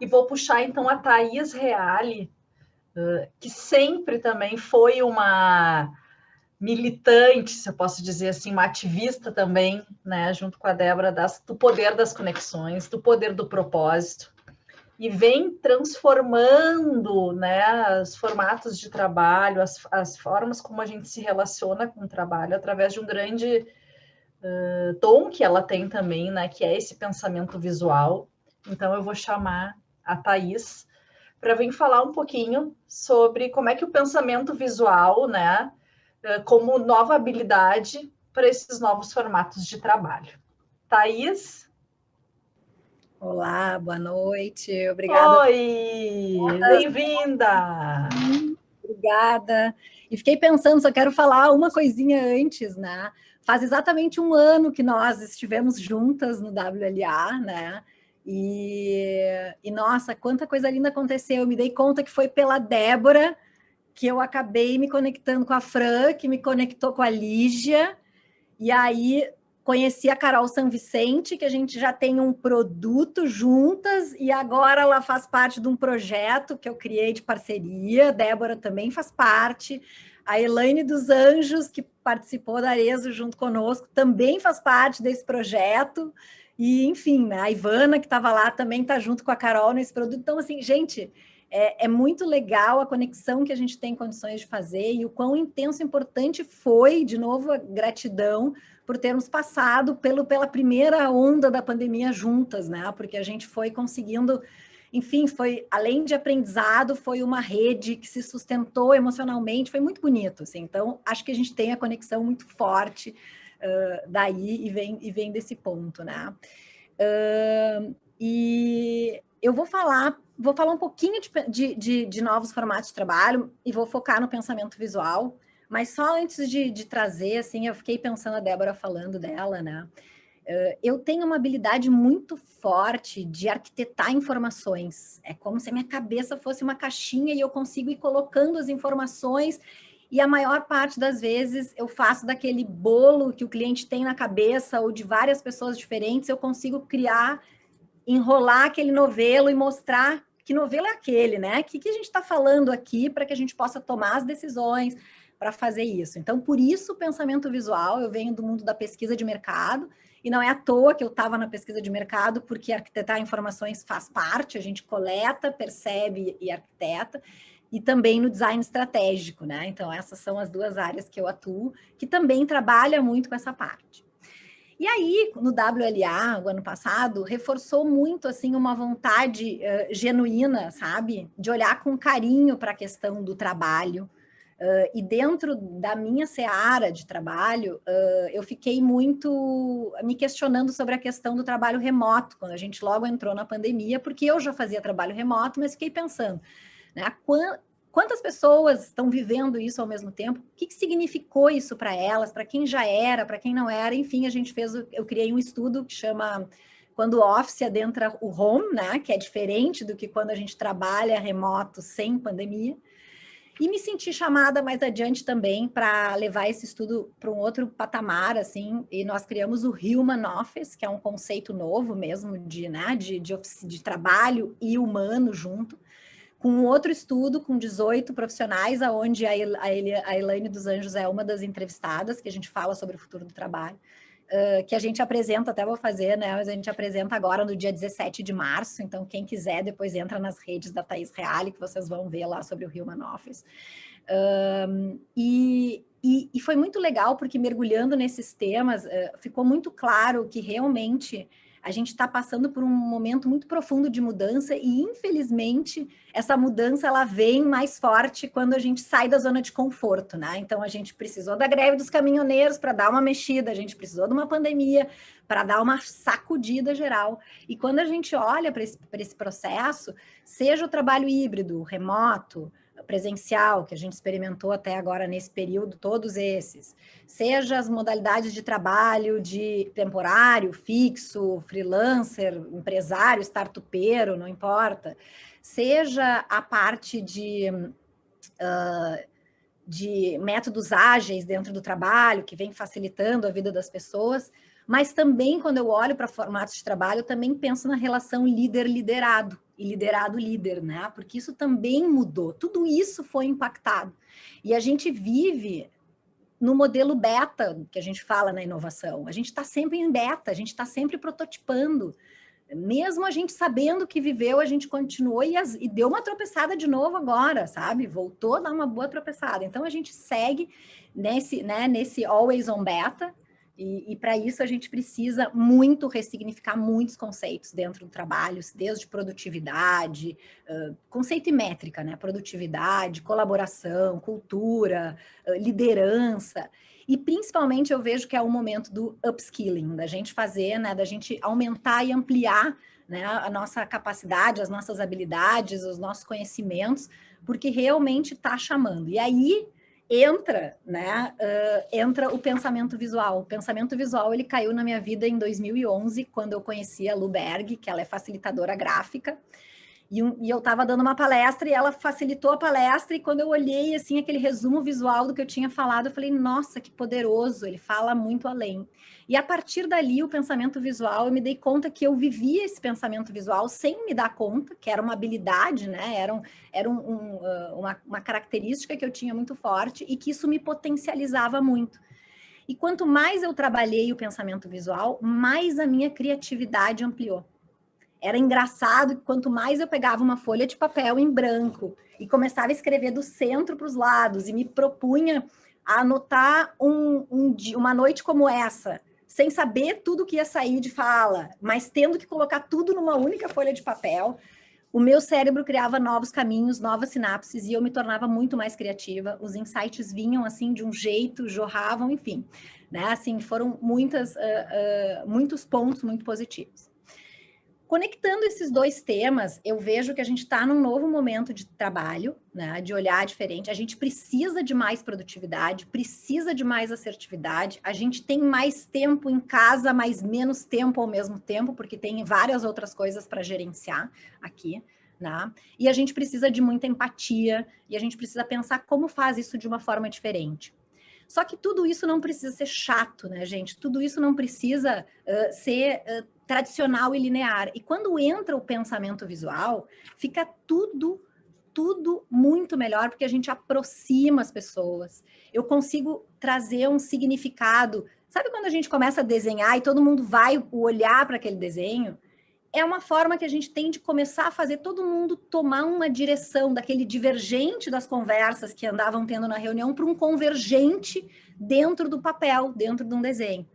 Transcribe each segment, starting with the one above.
E vou puxar então a Thaís Reale, que sempre também foi uma militante, se eu posso dizer assim, uma ativista também, né, junto com a Débora, das, do poder das conexões, do poder do propósito, e vem transformando né, os formatos de trabalho, as, as formas como a gente se relaciona com o trabalho, através de um grande uh, dom que ela tem também, né, que é esse pensamento visual. Então, eu vou chamar a Thais para vir falar um pouquinho sobre como é que o pensamento visual, né, como nova habilidade para esses novos formatos de trabalho. Thais? Olá, boa noite, obrigada. Oi, bem-vinda. Obrigada. E fiquei pensando, só quero falar uma coisinha antes, né? Faz exatamente um ano que nós estivemos juntas no WLA, né? E, e nossa, quanta coisa linda aconteceu. Eu me dei conta que foi pela Débora que eu acabei me conectando com a Fran, que me conectou com a Lígia, e aí conheci a Carol São Vicente, que a gente já tem um produto juntas, e agora ela faz parte de um projeto que eu criei de parceria, Débora também faz parte, a Elaine dos Anjos, que participou da Arezo junto conosco, também faz parte desse projeto, e enfim, né, a Ivana, que estava lá, também está junto com a Carol nesse produto, então assim, gente, é, é, muito legal a conexão que a gente tem condições de fazer e o quão intenso e importante foi, de novo, a gratidão por termos passado pelo, pela primeira onda da pandemia juntas, né? Porque a gente foi conseguindo, enfim, foi além de aprendizado, foi uma rede que se sustentou emocionalmente, foi muito bonito, assim. Então, acho que a gente tem a conexão muito forte daí e vem, e vem desse ponto, né? Uh, e eu vou falar, vou falar um pouquinho de, de, de novos formatos de trabalho e vou focar no pensamento visual, mas só antes de, de trazer, assim, eu fiquei pensando a Débora falando dela, né? Eu tenho uma habilidade muito forte de arquitetar informações. É como se a minha cabeça fosse uma caixinha e eu consigo ir colocando as informações e a maior parte das vezes eu faço daquele bolo que o cliente tem na cabeça ou de várias pessoas diferentes, eu consigo criar, enrolar aquele novelo e mostrar que novelo é aquele, né? O que, que a gente está falando aqui para que a gente possa tomar as decisões, para fazer isso. Então, por isso o pensamento visual, eu venho do mundo da pesquisa de mercado, e não é à toa que eu estava na pesquisa de mercado, porque arquitetar informações faz parte, a gente coleta, percebe e arquiteta, e também no design estratégico, né? Então, essas são as duas áreas que eu atuo, que também trabalha muito com essa parte. E aí, no WLA, o ano passado, reforçou muito, assim, uma vontade uh, genuína, sabe? De olhar com carinho para a questão do trabalho, Uh, e dentro da minha seara de trabalho, uh, eu fiquei muito me questionando sobre a questão do trabalho remoto, quando a gente logo entrou na pandemia, porque eu já fazia trabalho remoto, mas fiquei pensando, né, quantas pessoas estão vivendo isso ao mesmo tempo? O que, que significou isso para elas, para quem já era, para quem não era? Enfim, a gente fez, eu criei um estudo que chama quando o office adentra o home, né, que é diferente do que quando a gente trabalha remoto sem pandemia. E me senti chamada mais adiante também para levar esse estudo para um outro patamar, assim, e nós criamos o Human Office, que é um conceito novo mesmo de, né, de, de, de trabalho e humano junto, com um outro estudo com 18 profissionais, aonde a, a, a Elaine dos Anjos é uma das entrevistadas, que a gente fala sobre o futuro do trabalho uh, que a gente apresenta, até vou fazer, né? Mas a gente apresenta agora no dia 17 de março, então quem quiser depois entra nas redes da Thaís Reale, que vocês vão ver lá sobre o Human Office. Um, e, e, e, foi muito legal, porque mergulhando nesses temas, uh, ficou muito claro que realmente a gente está passando por um momento muito profundo de mudança e, infelizmente, essa mudança ela vem mais forte quando a gente sai da zona de conforto, né? Então, a gente precisou da greve dos caminhoneiros para dar uma mexida, a gente precisou de uma pandemia para dar uma sacudida geral. E quando a gente olha para esse, esse processo, seja o trabalho híbrido, remoto, presencial, que a gente experimentou até agora nesse período, todos esses, seja as modalidades de trabalho de temporário, fixo, freelancer, empresário, startupeiro, não importa, seja a parte de, uh, de métodos ágeis dentro do trabalho, que vem facilitando a vida das pessoas, mas também quando eu olho para formatos de trabalho, eu também penso na relação líder-liderado, e liderado líder, né? Porque isso também mudou, tudo isso foi impactado. E a gente vive no modelo beta, que a gente fala na inovação. A gente está sempre em beta, a gente está sempre prototipando. Mesmo a gente sabendo que viveu, a gente continuou e, as, e, deu uma tropeçada de novo agora, sabe? Voltou a dar uma boa tropeçada. Então, a gente segue nesse, né, nesse always on beta, e, e para isso a gente precisa muito ressignificar muitos conceitos dentro do trabalho, desde produtividade, uh, conceito e métrica, né? Produtividade, colaboração, cultura, uh, liderança. E principalmente eu vejo que é o momento do upskilling, da gente fazer, né? Da gente aumentar e ampliar né, a nossa capacidade, as nossas habilidades, os nossos conhecimentos, porque realmente está chamando. E aí entra, né, uh, entra o pensamento visual. O pensamento visual, ele caiu na minha vida em 2011, quando eu conheci a Lu Berg, que ela é facilitadora gráfica, e, um, e eu estava dando uma palestra e ela facilitou a palestra e quando eu olhei assim aquele resumo visual do que eu tinha falado, eu falei, nossa, que poderoso, ele fala muito além. E a partir dali, o pensamento visual, eu me dei conta que eu vivia esse pensamento visual sem me dar conta, que era uma habilidade, né? Era, um, era um, um, uma, uma característica que eu tinha muito forte e que isso me potencializava muito. E quanto mais eu trabalhei o pensamento visual, mais a minha criatividade ampliou. Era engraçado que quanto mais eu pegava uma folha de papel em branco e começava a escrever do centro para os lados e me propunha a anotar um, um, uma noite como essa, sem saber tudo que ia sair de fala, mas tendo que colocar tudo numa única folha de papel, o meu cérebro criava novos caminhos, novas sinapses e eu me tornava muito mais criativa. Os insights vinham assim de um jeito, jorravam, enfim, né? Assim foram muitas, uh, uh, muitos pontos muito positivos. Conectando esses dois temas, eu vejo que a gente está num novo momento de trabalho, né, de olhar diferente. A gente precisa de mais produtividade, precisa de mais assertividade. A gente tem mais tempo em casa, mas menos tempo ao mesmo tempo, porque tem várias outras coisas para gerenciar aqui. Né? E a gente precisa de muita empatia e a gente precisa pensar como faz isso de uma forma diferente. Só que tudo isso não precisa ser chato, né, gente? Tudo isso não precisa uh, ser uh, tradicional e linear. E quando entra o pensamento visual, fica tudo tudo muito melhor, porque a gente aproxima as pessoas. Eu consigo trazer um significado. Sabe quando a gente começa a desenhar e todo mundo vai olhar para aquele desenho? É uma forma que a gente tem de começar a fazer todo mundo tomar uma direção daquele divergente das conversas que andavam tendo na reunião para um convergente dentro do papel, dentro de um desenho.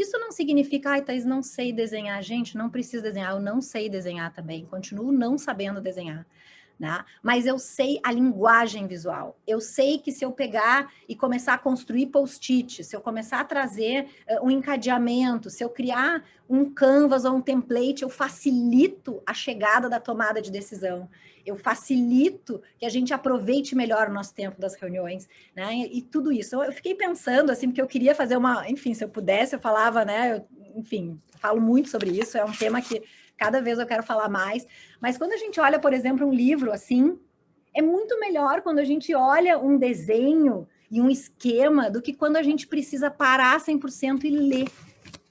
Isso não significa, ai, Thaís, não sei desenhar. Gente, não precisa desenhar, eu não sei desenhar também, continuo não sabendo desenhar. Né? Mas eu sei a linguagem visual. Eu sei que se eu pegar e começar a construir post-it, se eu começar a trazer uh, um encadeamento, se eu criar um canvas ou um template, eu facilito a chegada da tomada de decisão. Eu facilito que a gente aproveite melhor o nosso tempo das reuniões, né? E, e tudo isso. Eu fiquei pensando, assim, porque eu queria fazer uma... Enfim, se eu pudesse, eu falava, né? Eu, enfim, falo muito sobre isso, é um tema que cada vez eu quero falar mais. Mas quando a gente olha, por exemplo, um livro assim, é muito melhor quando a gente olha um desenho e um esquema do que quando a gente precisa parar 100% e ler.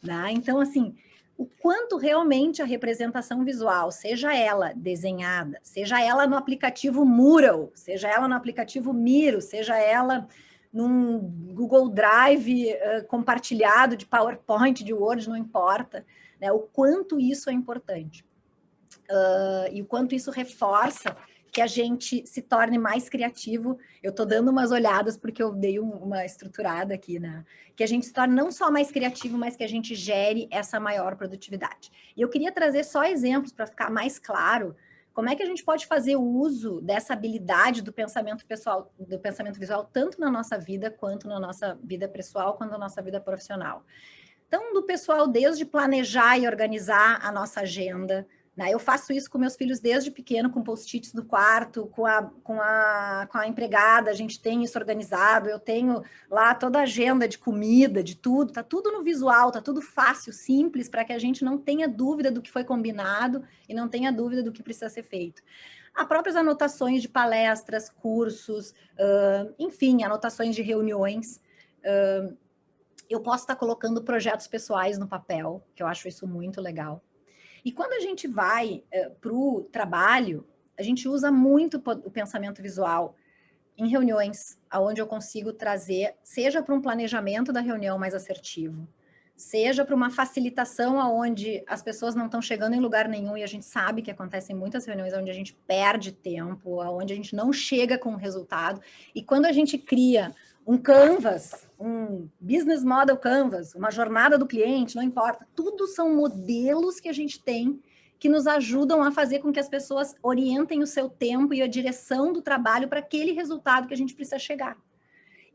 Né? Então, assim, o quanto realmente a representação visual, seja ela desenhada, seja ela no aplicativo Mural, seja ela no aplicativo Miro, seja ela num Google Drive uh, compartilhado de PowerPoint, de Word, não importa, né? O quanto isso é importante. Uh, e o quanto isso reforça que a gente se torne mais criativo. Eu estou dando umas olhadas porque eu dei um, uma estruturada aqui, né? Que a gente se torne não só mais criativo, mas que a gente gere essa maior produtividade. E eu queria trazer só exemplos para ficar mais claro como é que a gente pode fazer uso dessa habilidade do pensamento pessoal, do pensamento visual, tanto na nossa vida quanto na nossa vida pessoal, quanto na nossa vida profissional. Do pessoal desde planejar e organizar a nossa agenda, né? Eu faço isso com meus filhos desde pequeno, com post-its do quarto, com a, com, a, com a empregada, a gente tem isso organizado, eu tenho lá toda a agenda de comida, de tudo, tá tudo no visual, tá tudo fácil, simples, para que a gente não tenha dúvida do que foi combinado e não tenha dúvida do que precisa ser feito. Há próprias anotações de palestras, cursos, uh, enfim, anotações de reuniões, uh, eu posso estar colocando projetos pessoais no papel, que eu acho isso muito legal. E quando a gente vai é, para o trabalho, a gente usa muito o pensamento visual em reuniões, onde eu consigo trazer, seja para um planejamento da reunião mais assertivo, seja para uma facilitação aonde as pessoas não estão chegando em lugar nenhum e a gente sabe que acontecem muitas reuniões onde a gente perde tempo, onde a gente não chega com o resultado. E quando a gente cria um canvas, um business model canvas, uma jornada do cliente, não importa, tudo são modelos que a gente tem que nos ajudam a fazer com que as pessoas orientem o seu tempo e a direção do trabalho para aquele resultado que a gente precisa chegar.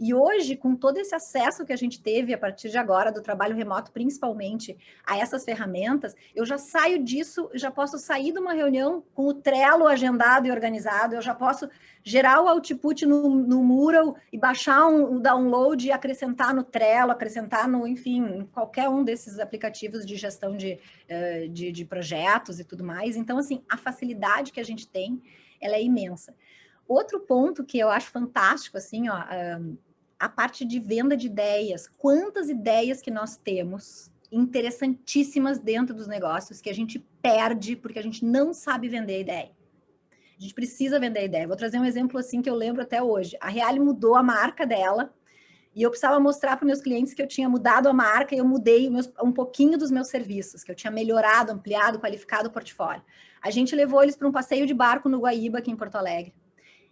E hoje, com todo esse acesso que a gente teve a partir de agora, do trabalho remoto, principalmente, a essas ferramentas, eu já saio disso, já posso sair de uma reunião com o Trello agendado e organizado, eu já posso gerar o output no, no Mural e baixar um, um download e acrescentar no Trello, acrescentar no, enfim, qualquer um desses aplicativos de gestão de, uh, de, de projetos e tudo mais. Então, assim, a facilidade que a gente tem, ela é imensa. Outro ponto que eu acho fantástico, assim, ó, a parte de venda de ideias. Quantas ideias que nós temos interessantíssimas dentro dos negócios que a gente perde porque a gente não sabe vender a ideia. A gente precisa vender a ideia. Vou trazer um exemplo assim que eu lembro até hoje. A Reale mudou a marca dela e eu precisava mostrar para meus clientes que eu tinha mudado a marca e eu mudei meus, um pouquinho dos meus serviços, que eu tinha melhorado, ampliado, qualificado o portfólio. A gente levou eles para um passeio de barco no Guaíba, aqui em Porto Alegre.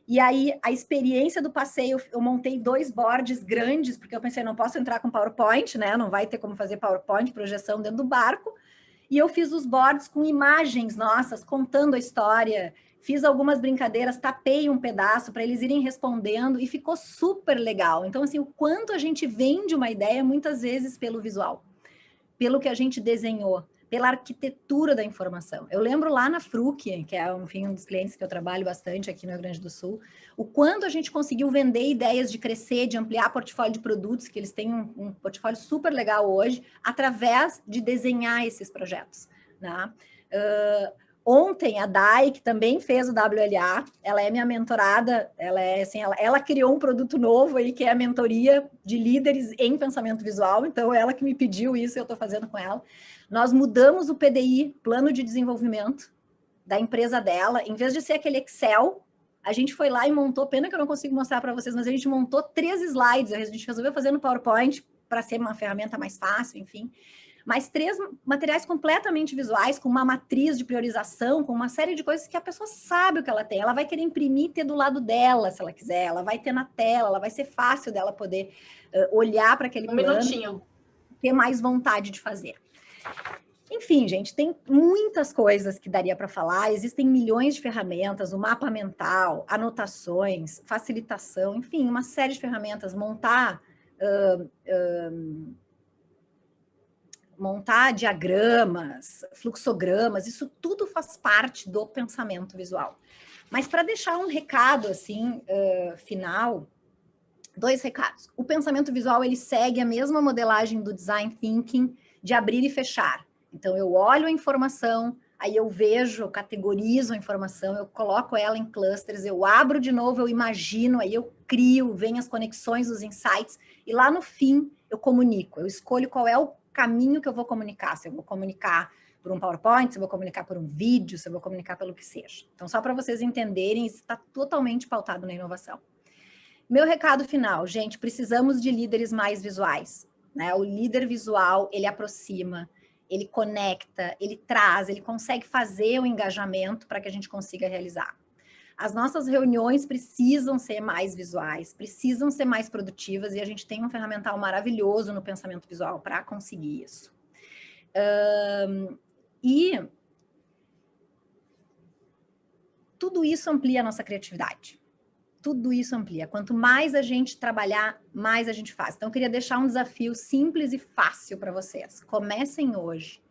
E aí, a experiência do passeio, eu montei dois boards grandes, porque eu pensei, não posso entrar com PowerPoint, né? Não vai ter como fazer PowerPoint, projeção dentro do barco. E eu fiz os boards com imagens nossas, contando a história. Fiz algumas brincadeiras, tapei um pedaço para eles irem respondendo e ficou super legal. Então, assim, o quanto a gente vende uma ideia, muitas vezes pelo visual, pelo que a gente desenhou pela arquitetura da informação. Eu lembro lá na Fruc, que é enfim, um dos clientes que eu trabalho bastante aqui no Rio Grande do Sul, o quanto a gente conseguiu vender ideias de crescer, de ampliar portfólio de produtos, que eles têm um, um portfólio super legal hoje, através de desenhar esses projetos. Né? Uh, Ontem, a Dai, que também fez o WLA, ela é minha mentorada, ela é assim, ela, ela, criou um produto novo aí, que é a mentoria de líderes em pensamento visual, então ela que me pediu isso, eu estou fazendo com ela. Nós mudamos o PDI, Plano de Desenvolvimento, da empresa dela, em vez de ser aquele Excel, a gente foi lá e montou, pena que eu não consigo mostrar para vocês, mas a gente montou três slides, a gente resolveu fazer no PowerPoint, para ser uma ferramenta mais fácil, enfim mas três materiais completamente visuais, com uma matriz de priorização, com uma série de coisas que a pessoa sabe o que ela tem. Ela vai querer imprimir e ter do lado dela, se ela quiser. Ela vai ter na tela, ela vai ser fácil dela poder uh, olhar para aquele um plano minutinho. ter mais vontade de fazer. Enfim, gente, tem muitas coisas que daria para falar, existem milhões de ferramentas, o mapa mental, anotações, facilitação, enfim, uma série de ferramentas, montar uh, uh, montar diagramas, fluxogramas, isso tudo faz parte do pensamento visual. Mas para deixar um recado assim uh, final, dois recados. O pensamento visual ele segue a mesma modelagem do design thinking de abrir e fechar. Então eu olho a informação, aí eu vejo, eu categorizo a informação, eu coloco ela em clusters, eu abro de novo, eu imagino, aí eu crio, vem as conexões, os insights, e lá no fim eu comunico, eu escolho qual é o caminho que eu vou comunicar, se eu vou comunicar por um PowerPoint, se eu vou comunicar por um vídeo, se eu vou comunicar pelo que seja. Então, só para vocês entenderem, isso está totalmente pautado na inovação. Meu recado final, gente, precisamos de líderes mais visuais. Né? O líder visual, ele aproxima, ele conecta, ele traz, ele consegue fazer o engajamento para que a gente consiga realizar. As nossas reuniões precisam ser mais visuais, precisam ser mais produtivas e a gente tem um ferramental maravilhoso no pensamento visual para conseguir isso. Um, e tudo isso amplia a nossa criatividade. Tudo isso amplia. Quanto mais a gente trabalhar, mais a gente faz. Então, eu queria deixar um desafio simples e fácil para vocês. Comecem hoje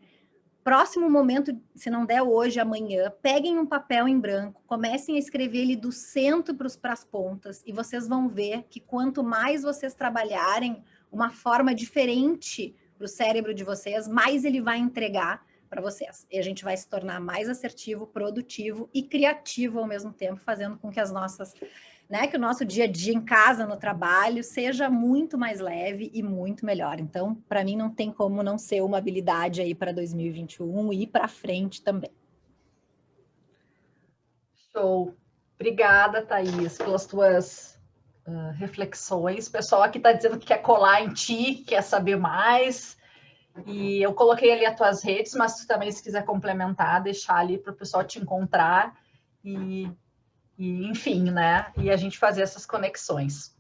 próximo momento, se não der hoje, amanhã, peguem um papel em branco, comecem a escrever ele do centro para as pontas e vocês vão ver que quanto mais vocês trabalharem uma forma diferente para o cérebro de vocês, mais ele vai entregar para vocês. E a gente vai se tornar mais assertivo, produtivo e criativo ao mesmo tempo, fazendo com que as nossas né, que o nosso dia a dia em casa, no trabalho, seja muito mais leve e muito melhor. Então, para mim, não tem como não ser uma habilidade aí para 2021 e para frente também. Show. Obrigada, Thaís, pelas tuas uh, reflexões. O pessoal aqui está dizendo que quer colar em ti, quer saber mais. E eu coloquei ali as tuas redes, mas tu também, se quiser complementar, deixar ali para o pessoal te encontrar e, e, enfim, né? E a gente fazer essas conexões.